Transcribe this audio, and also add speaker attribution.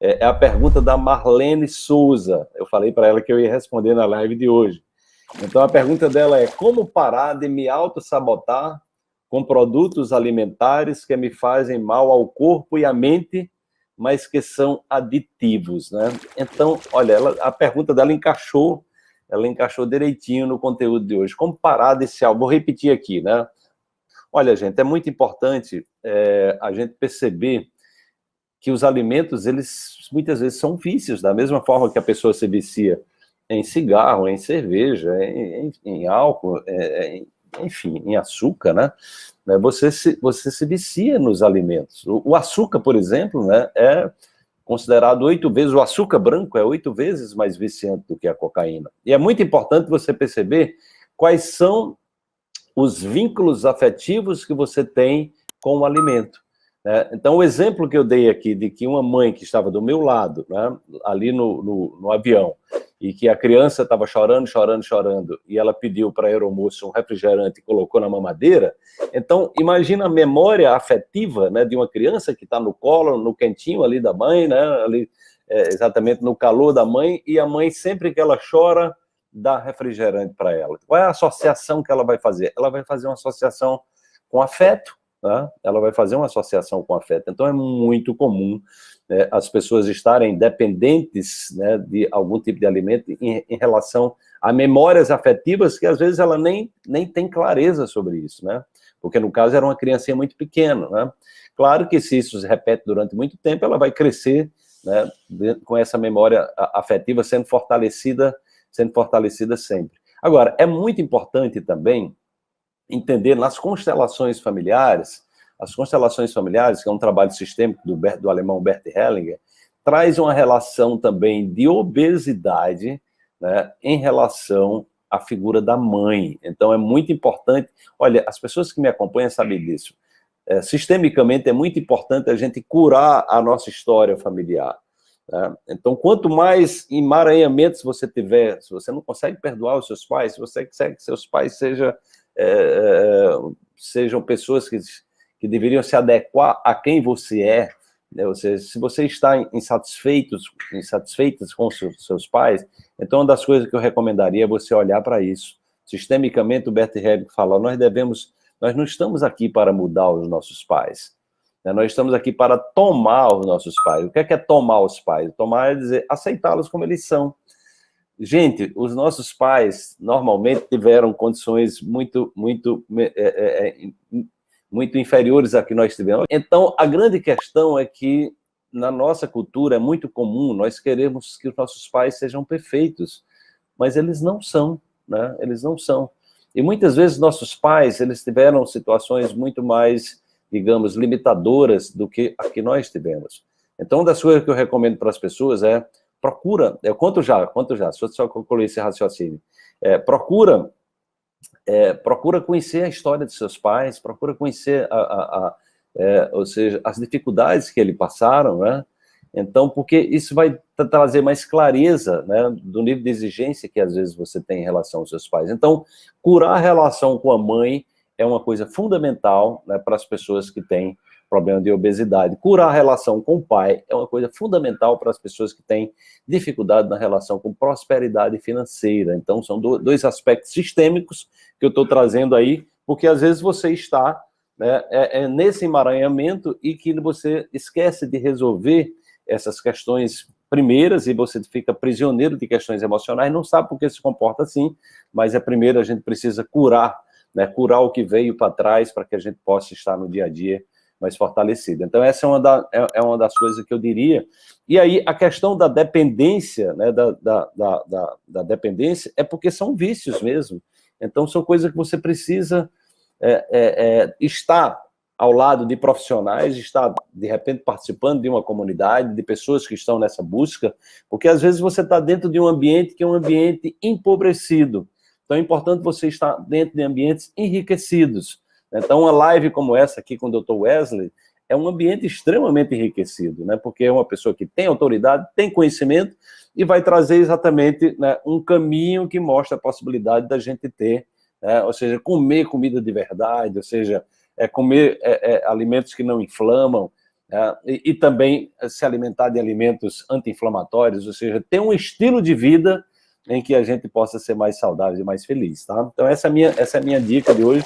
Speaker 1: É, é a pergunta da Marlene Souza. Eu falei para ela que eu ia responder na live de hoje. Então, a pergunta dela é como parar de me auto-sabotar com produtos alimentares que me fazem mal ao corpo e à mente, mas que são aditivos, né? Então, olha, ela, a pergunta dela encaixou, ela encaixou direitinho no conteúdo de hoje. Como parar desse algo? Vou repetir aqui, né? Olha, gente, é muito importante é, a gente perceber que os alimentos, eles muitas vezes são vícios, da mesma forma que a pessoa se vicia em cigarro, em cerveja, em, em, em álcool, é, em, enfim, em açúcar, né? né? Você se, você se vicia nos alimentos. O, o açúcar, por exemplo, né, é considerado oito vezes, o açúcar branco é oito vezes mais viciante do que a cocaína. E é muito importante você perceber quais são os vínculos afetivos que você tem com o alimento. Né? Então, o exemplo que eu dei aqui de que uma mãe que estava do meu lado, né, ali no, no, no avião, e que a criança estava chorando, chorando, chorando, e ela pediu para a aeromoça um refrigerante e colocou na mamadeira, então imagina a memória afetiva né, de uma criança que está no colo, no quentinho ali da mãe, né, ali, é, exatamente no calor da mãe, e a mãe sempre que ela chora, dá refrigerante para ela. Qual é a associação que ela vai fazer? Ela vai fazer uma associação com afeto, né? ela vai fazer uma associação com afeto. Então é muito comum né, as pessoas estarem dependentes né, de algum tipo de alimento em, em, relação a memórias afetivas que às vezes ela nem, nem tem clareza sobre isso, né? Porque no caso era uma criancinha muito pequena, né? Claro que se isso se repete durante muito tempo, ela vai crescer né, com essa memória afetiva sendo fortalecida, sendo fortalecida sempre. Agora, é muito importante também entender nas constelações familiares, as constelações familiares, que é um trabalho sistêmico do, do alemão Bert Hellinger, traz uma relação também de obesidade né, em relação à figura da mãe. Então é muito importante, olha, as pessoas que me acompanham sabem disso, é, sistemicamente é muito importante a gente curar a nossa história familiar. Né? Então, quanto mais emaranhamentos você tiver, se você não consegue perdoar os seus pais, se você quer que seus pais seja, é, sejam pessoas que que deveriam se adequar a quem você é, né? ou seja, se você está insatisfeitos, insatisfeitas com seus, pais, então uma das coisas que eu recomendaria é você olhar para isso. Sistemicamente, o Bert Hellinger fala, nós devemos, nós não estamos aqui para mudar os nossos pais, né? nós estamos aqui para tomar os nossos pais. O que é, que é tomar os pais? Tomar é dizer, aceitá-los como eles são. Gente, os nossos pais normalmente tiveram condições muito, muito é, é, é muito inferiores a que nós tivemos. Então, a grande questão é que, na nossa cultura, é muito comum nós queremos que os nossos pais sejam perfeitos, mas eles não são, né? Eles não são. E muitas vezes nossos pais, eles tiveram situações muito mais, digamos, limitadoras do que a que nós tivemos. Então, uma das coisas que eu recomendo para as pessoas é, procura, eu conto já, conto já, só concluir esse raciocínio, é, procura é, procura conhecer a história de seus pais, procura conhecer, a, a, a é, ou seja, as dificuldades que eles passaram, né? Então, porque isso vai trazer mais clareza né, do nível de exigência que às vezes você tem em relação aos seus pais. Então, curar a relação com a mãe é uma coisa fundamental né, para as pessoas que têm problema de obesidade. Curar a relação com o pai é uma coisa fundamental para as pessoas que têm dificuldade na relação com prosperidade financeira. Então, são dois aspectos sistêmicos que eu estou trazendo aí, porque às vezes você está né, é, é nesse emaranhamento e que você esquece de resolver essas questões primeiras e você fica prisioneiro de questões emocionais, não sabe por que se comporta assim, mas é primeiro a gente precisa curar, né, curar o que veio para trás para que a gente possa estar no dia a dia mais fortalecida. Então, essa é uma, da, é, é, uma das coisas que eu diria. E aí, a questão da dependência, né, da, da, da, da dependência, é porque são vícios mesmo. Então, são coisas que você precisa é, é, é, estar ao lado de profissionais, estar, de repente, participando de uma comunidade, de pessoas que estão nessa busca, porque às vezes você está dentro de um ambiente que é um ambiente empobrecido. Então, é importante você estar dentro de ambientes enriquecidos, então, uma live como essa aqui com o Dr. Wesley é um ambiente extremamente enriquecido, né? porque é uma pessoa que tem autoridade, tem conhecimento e vai trazer exatamente né, um caminho que mostra a possibilidade da gente ter, né? ou seja, comer comida de verdade, ou seja, é comer é, é, alimentos que não inflamam, né? e, e, também se alimentar de alimentos anti-inflamatórios, ou seja, ter um estilo de vida em que a gente possa ser mais saudável e mais feliz, tá? Então essa é a minha, essa é a minha dica de hoje.